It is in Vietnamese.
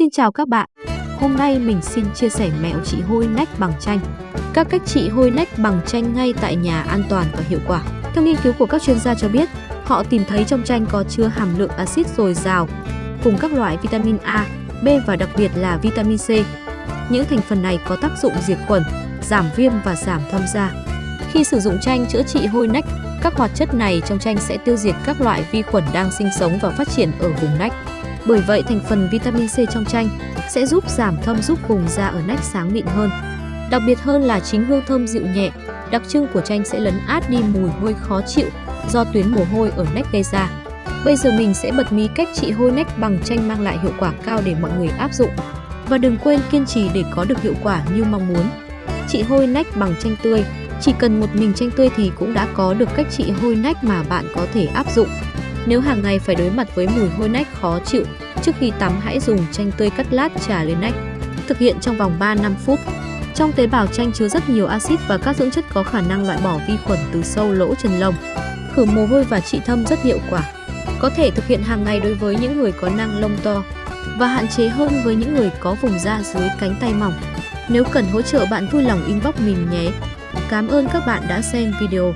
Xin chào các bạn. Hôm nay mình xin chia sẻ mẹo trị hôi nách bằng chanh. Các cách trị hôi nách bằng chanh ngay tại nhà an toàn và hiệu quả. Theo nghiên cứu của các chuyên gia cho biết, họ tìm thấy trong chanh có chứa hàm lượng axit dồi dào cùng các loại vitamin A, B và đặc biệt là vitamin C. Những thành phần này có tác dụng diệt khuẩn, giảm viêm và giảm thâm da. Khi sử dụng chanh chữa trị hôi nách, các hoạt chất này trong chanh sẽ tiêu diệt các loại vi khuẩn đang sinh sống và phát triển ở vùng nách. Bởi vậy, thành phần vitamin C trong chanh sẽ giúp giảm thâm giúp vùng da ở nách sáng mịn hơn. Đặc biệt hơn là chính hương thơm dịu nhẹ, đặc trưng của chanh sẽ lấn át đi mùi hôi khó chịu do tuyến mồ hôi ở nách gây ra. Bây giờ mình sẽ bật mí cách trị hôi nách bằng chanh mang lại hiệu quả cao để mọi người áp dụng. Và đừng quên kiên trì để có được hiệu quả như mong muốn. Trị hôi nách bằng chanh tươi, chỉ cần một mình chanh tươi thì cũng đã có được cách trị hôi nách mà bạn có thể áp dụng. Nếu hàng ngày phải đối mặt với mùi hôi nách khó chịu, trước khi tắm hãy dùng chanh tươi cắt lát trà lên nách. Thực hiện trong vòng 3-5 phút. Trong tế bào chanh chứa rất nhiều axit và các dưỡng chất có khả năng loại bỏ vi khuẩn từ sâu lỗ chân lông. Khử mồ hôi và trị thâm rất hiệu quả. Có thể thực hiện hàng ngày đối với những người có nang lông to và hạn chế hơn với những người có vùng da dưới cánh tay mỏng. Nếu cần hỗ trợ bạn vui lòng inbox mình nhé. Cảm ơn các bạn đã xem video.